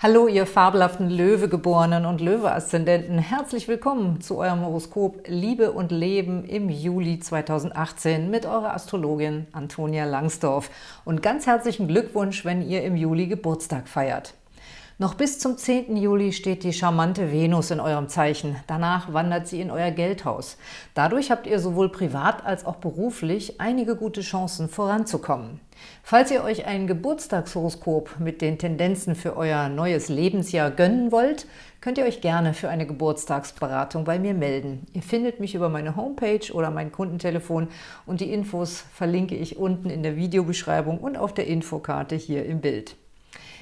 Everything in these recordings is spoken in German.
Hallo, ihr fabelhaften Löwegeborenen und Löwe-Aszendenten. Herzlich willkommen zu eurem Horoskop Liebe und Leben im Juli 2018 mit eurer Astrologin Antonia Langsdorf. Und ganz herzlichen Glückwunsch, wenn ihr im Juli Geburtstag feiert. Noch bis zum 10. Juli steht die charmante Venus in eurem Zeichen. Danach wandert sie in euer Geldhaus. Dadurch habt ihr sowohl privat als auch beruflich einige gute Chancen voranzukommen. Falls ihr euch ein Geburtstagshoroskop mit den Tendenzen für euer neues Lebensjahr gönnen wollt, könnt ihr euch gerne für eine Geburtstagsberatung bei mir melden. Ihr findet mich über meine Homepage oder mein Kundentelefon und die Infos verlinke ich unten in der Videobeschreibung und auf der Infokarte hier im Bild.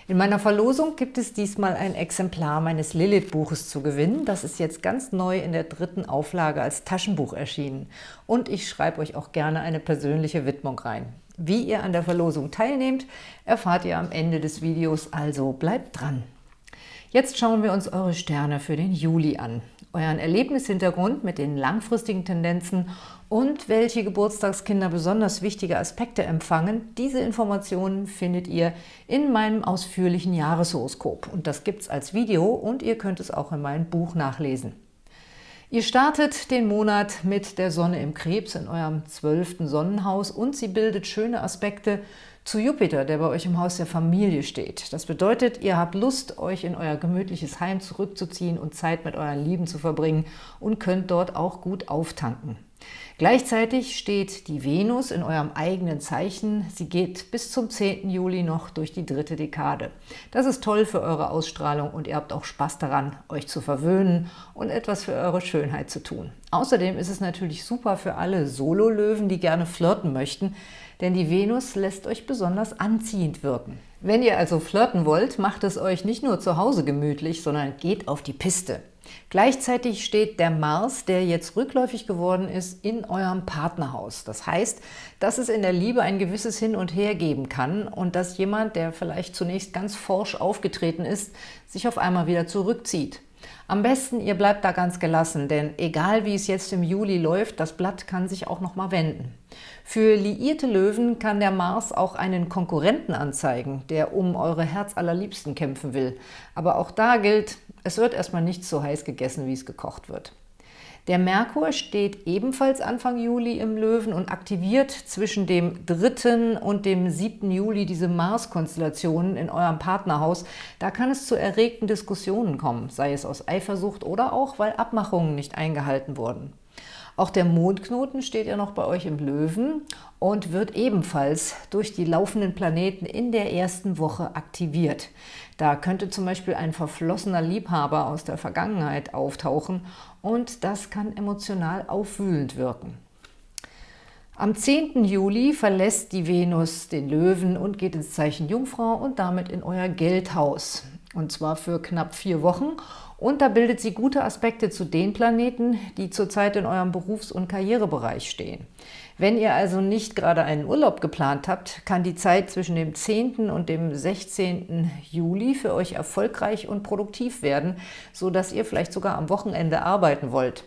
In meiner Verlosung gibt es diesmal ein Exemplar meines Lilith-Buches zu gewinnen. Das ist jetzt ganz neu in der dritten Auflage als Taschenbuch erschienen. Und ich schreibe euch auch gerne eine persönliche Widmung rein. Wie ihr an der Verlosung teilnehmt, erfahrt ihr am Ende des Videos, also bleibt dran! Jetzt schauen wir uns eure Sterne für den Juli an, euren Erlebnishintergrund mit den langfristigen Tendenzen und welche Geburtstagskinder besonders wichtige Aspekte empfangen. Diese Informationen findet ihr in meinem ausführlichen Jahreshoroskop und das gibt es als Video und ihr könnt es auch in meinem Buch nachlesen. Ihr startet den Monat mit der Sonne im Krebs in eurem zwölften Sonnenhaus und sie bildet schöne Aspekte zu Jupiter, der bei euch im Haus der Familie steht. Das bedeutet, ihr habt Lust, euch in euer gemütliches Heim zurückzuziehen und Zeit mit euren Lieben zu verbringen und könnt dort auch gut auftanken. Gleichzeitig steht die Venus in eurem eigenen Zeichen. Sie geht bis zum 10. Juli noch durch die dritte Dekade. Das ist toll für eure Ausstrahlung und ihr habt auch Spaß daran, euch zu verwöhnen und etwas für eure Schönheit zu tun. Außerdem ist es natürlich super für alle Solo-Löwen, die gerne flirten möchten, denn die Venus lässt euch besonders anziehend wirken. Wenn ihr also flirten wollt, macht es euch nicht nur zu Hause gemütlich, sondern geht auf die Piste. Gleichzeitig steht der Mars, der jetzt rückläufig geworden ist, in eurem Partnerhaus. Das heißt, dass es in der Liebe ein gewisses Hin und Her geben kann und dass jemand, der vielleicht zunächst ganz forsch aufgetreten ist, sich auf einmal wieder zurückzieht. Am besten, ihr bleibt da ganz gelassen, denn egal wie es jetzt im Juli läuft, das Blatt kann sich auch noch mal wenden. Für liierte Löwen kann der Mars auch einen Konkurrenten anzeigen, der um eure Herzallerliebsten kämpfen will. Aber auch da gilt, es wird erstmal nicht so heiß gegessen, wie es gekocht wird. Der Merkur steht ebenfalls Anfang Juli im Löwen und aktiviert zwischen dem 3. und dem 7. Juli diese Mars-Konstellationen in eurem Partnerhaus. Da kann es zu erregten Diskussionen kommen, sei es aus Eifersucht oder auch, weil Abmachungen nicht eingehalten wurden. Auch der Mondknoten steht ja noch bei euch im Löwen und wird ebenfalls durch die laufenden Planeten in der ersten Woche aktiviert. Da könnte zum Beispiel ein verflossener Liebhaber aus der Vergangenheit auftauchen und das kann emotional aufwühlend wirken. Am 10. Juli verlässt die Venus den Löwen und geht ins Zeichen Jungfrau und damit in euer Geldhaus. Und zwar für knapp vier Wochen. Und da bildet sie gute Aspekte zu den Planeten, die zurzeit in eurem Berufs- und Karrierebereich stehen. Wenn ihr also nicht gerade einen Urlaub geplant habt, kann die Zeit zwischen dem 10. und dem 16. Juli für euch erfolgreich und produktiv werden, sodass ihr vielleicht sogar am Wochenende arbeiten wollt.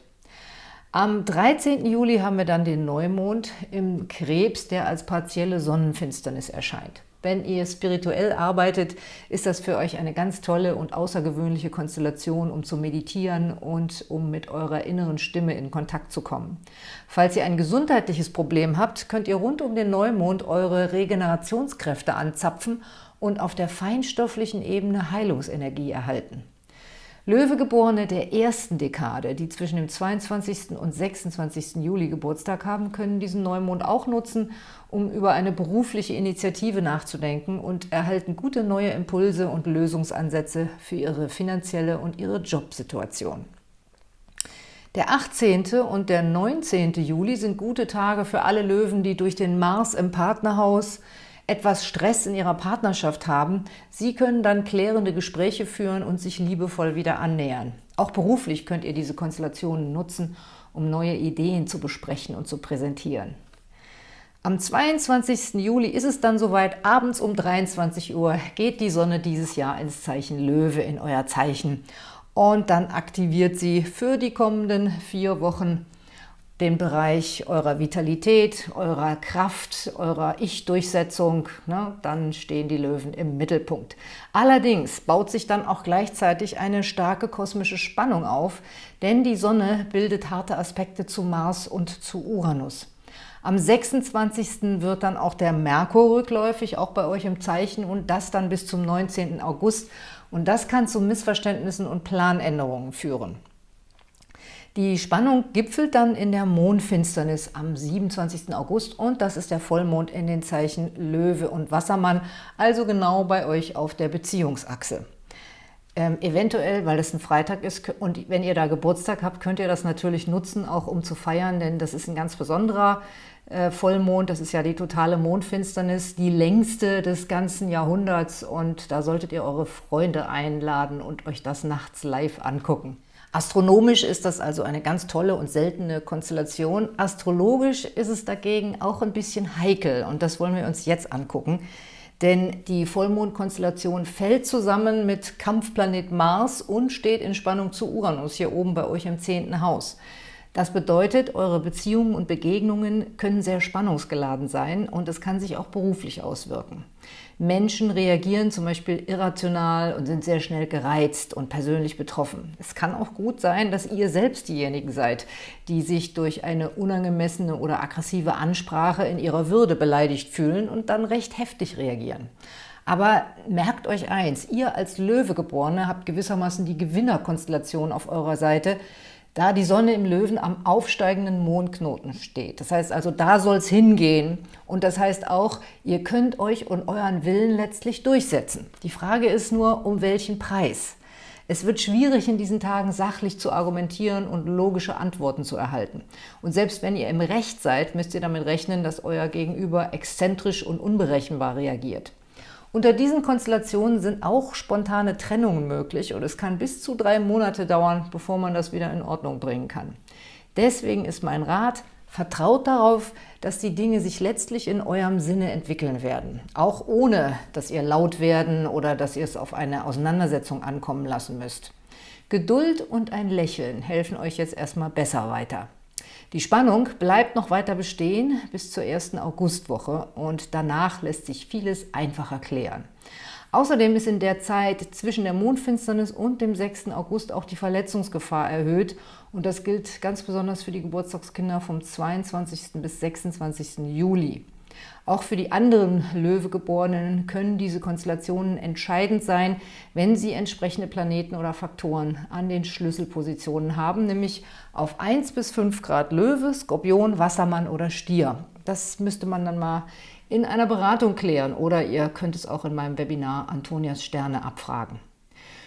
Am 13. Juli haben wir dann den Neumond im Krebs, der als partielle Sonnenfinsternis erscheint. Wenn ihr spirituell arbeitet, ist das für euch eine ganz tolle und außergewöhnliche Konstellation, um zu meditieren und um mit eurer inneren Stimme in Kontakt zu kommen. Falls ihr ein gesundheitliches Problem habt, könnt ihr rund um den Neumond eure Regenerationskräfte anzapfen und auf der feinstofflichen Ebene Heilungsenergie erhalten. Löwegeborene der ersten Dekade, die zwischen dem 22. und 26. Juli Geburtstag haben, können diesen Neumond auch nutzen, um über eine berufliche Initiative nachzudenken und erhalten gute neue Impulse und Lösungsansätze für ihre finanzielle und ihre Jobsituation. Der 18. und der 19. Juli sind gute Tage für alle Löwen, die durch den Mars im Partnerhaus etwas Stress in ihrer Partnerschaft haben, Sie können dann klärende Gespräche führen und sich liebevoll wieder annähern. Auch beruflich könnt ihr diese Konstellationen nutzen, um neue Ideen zu besprechen und zu präsentieren. Am 22. Juli ist es dann soweit, abends um 23 Uhr geht die Sonne dieses Jahr ins Zeichen Löwe, in euer Zeichen. Und dann aktiviert sie für die kommenden vier Wochen den Bereich eurer Vitalität, eurer Kraft, eurer Ich-Durchsetzung, ne, dann stehen die Löwen im Mittelpunkt. Allerdings baut sich dann auch gleichzeitig eine starke kosmische Spannung auf, denn die Sonne bildet harte Aspekte zu Mars und zu Uranus. Am 26. wird dann auch der Merkur rückläufig, auch bei euch im Zeichen, und das dann bis zum 19. August. Und das kann zu Missverständnissen und Planänderungen führen. Die Spannung gipfelt dann in der Mondfinsternis am 27. August und das ist der Vollmond in den Zeichen Löwe und Wassermann, also genau bei euch auf der Beziehungsachse. Ähm, eventuell, weil es ein Freitag ist und wenn ihr da Geburtstag habt, könnt ihr das natürlich nutzen, auch um zu feiern, denn das ist ein ganz besonderer äh, Vollmond, das ist ja die totale Mondfinsternis, die längste des ganzen Jahrhunderts und da solltet ihr eure Freunde einladen und euch das nachts live angucken. Astronomisch ist das also eine ganz tolle und seltene Konstellation. Astrologisch ist es dagegen auch ein bisschen heikel und das wollen wir uns jetzt angucken. Denn die Vollmondkonstellation fällt zusammen mit Kampfplanet Mars und steht in Spannung zu Uranus, hier oben bei euch im zehnten Haus. Das bedeutet, eure Beziehungen und Begegnungen können sehr spannungsgeladen sein und es kann sich auch beruflich auswirken. Menschen reagieren zum Beispiel irrational und sind sehr schnell gereizt und persönlich betroffen. Es kann auch gut sein, dass ihr selbst diejenigen seid, die sich durch eine unangemessene oder aggressive Ansprache in ihrer Würde beleidigt fühlen und dann recht heftig reagieren. Aber merkt euch eins, ihr als Löwegeborene habt gewissermaßen die Gewinnerkonstellation auf eurer Seite, da die Sonne im Löwen am aufsteigenden Mondknoten steht. Das heißt also, da soll es hingehen. Und das heißt auch, ihr könnt euch und euren Willen letztlich durchsetzen. Die Frage ist nur, um welchen Preis? Es wird schwierig, in diesen Tagen sachlich zu argumentieren und logische Antworten zu erhalten. Und selbst wenn ihr im Recht seid, müsst ihr damit rechnen, dass euer Gegenüber exzentrisch und unberechenbar reagiert. Unter diesen Konstellationen sind auch spontane Trennungen möglich und es kann bis zu drei Monate dauern, bevor man das wieder in Ordnung bringen kann. Deswegen ist mein Rat, vertraut darauf, dass die Dinge sich letztlich in eurem Sinne entwickeln werden, auch ohne, dass ihr laut werden oder dass ihr es auf eine Auseinandersetzung ankommen lassen müsst. Geduld und ein Lächeln helfen euch jetzt erstmal besser weiter. Die Spannung bleibt noch weiter bestehen bis zur ersten Augustwoche und danach lässt sich vieles einfacher klären. Außerdem ist in der Zeit zwischen der Mondfinsternis und dem 6. August auch die Verletzungsgefahr erhöht und das gilt ganz besonders für die Geburtstagskinder vom 22. bis 26. Juli. Auch für die anderen Löwegeborenen können diese Konstellationen entscheidend sein, wenn sie entsprechende Planeten oder Faktoren an den Schlüsselpositionen haben, nämlich auf 1 bis 5 Grad Löwe, Skorpion, Wassermann oder Stier. Das müsste man dann mal in einer Beratung klären oder ihr könnt es auch in meinem Webinar Antonias Sterne abfragen.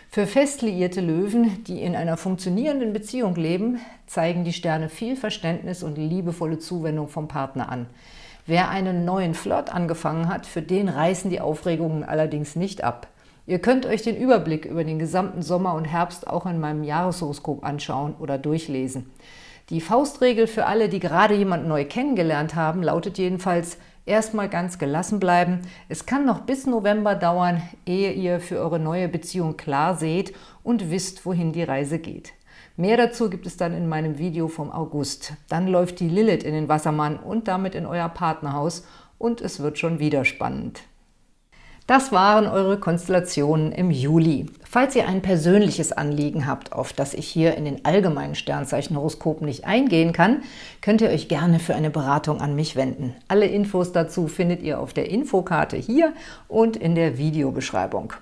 Für fest liierte Löwen, die in einer funktionierenden Beziehung leben, zeigen die Sterne viel Verständnis und liebevolle Zuwendung vom Partner an. Wer einen neuen Flirt angefangen hat, für den reißen die Aufregungen allerdings nicht ab. Ihr könnt euch den Überblick über den gesamten Sommer und Herbst auch in meinem Jahreshoroskop anschauen oder durchlesen. Die Faustregel für alle, die gerade jemanden neu kennengelernt haben, lautet jedenfalls, erstmal ganz gelassen bleiben. Es kann noch bis November dauern, ehe ihr für eure neue Beziehung klar seht und wisst, wohin die Reise geht. Mehr dazu gibt es dann in meinem Video vom August. Dann läuft die Lilith in den Wassermann und damit in euer Partnerhaus und es wird schon wieder spannend. Das waren eure Konstellationen im Juli. Falls ihr ein persönliches Anliegen habt, auf das ich hier in den allgemeinen Sternzeichenhoroskopen nicht eingehen kann, könnt ihr euch gerne für eine Beratung an mich wenden. Alle Infos dazu findet ihr auf der Infokarte hier und in der Videobeschreibung.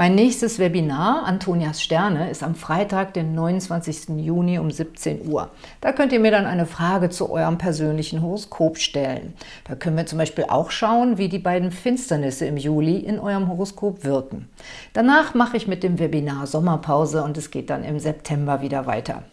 Mein nächstes Webinar, Antonias Sterne, ist am Freitag, den 29. Juni um 17 Uhr. Da könnt ihr mir dann eine Frage zu eurem persönlichen Horoskop stellen. Da können wir zum Beispiel auch schauen, wie die beiden Finsternisse im Juli in eurem Horoskop wirken. Danach mache ich mit dem Webinar Sommerpause und es geht dann im September wieder weiter.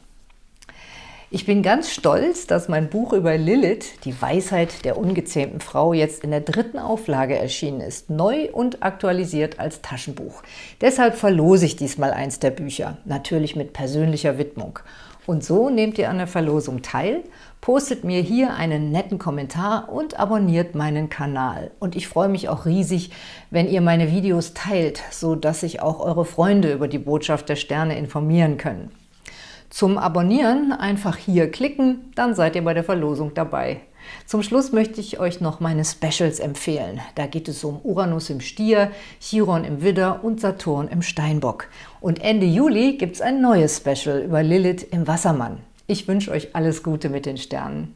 Ich bin ganz stolz, dass mein Buch über Lilith, die Weisheit der ungezähmten Frau, jetzt in der dritten Auflage erschienen ist, neu und aktualisiert als Taschenbuch. Deshalb verlose ich diesmal eins der Bücher, natürlich mit persönlicher Widmung. Und so nehmt ihr an der Verlosung teil, postet mir hier einen netten Kommentar und abonniert meinen Kanal. Und ich freue mich auch riesig, wenn ihr meine Videos teilt, so dass sich auch eure Freunde über die Botschaft der Sterne informieren können. Zum Abonnieren einfach hier klicken, dann seid ihr bei der Verlosung dabei. Zum Schluss möchte ich euch noch meine Specials empfehlen. Da geht es um Uranus im Stier, Chiron im Widder und Saturn im Steinbock. Und Ende Juli gibt es ein neues Special über Lilith im Wassermann. Ich wünsche euch alles Gute mit den Sternen.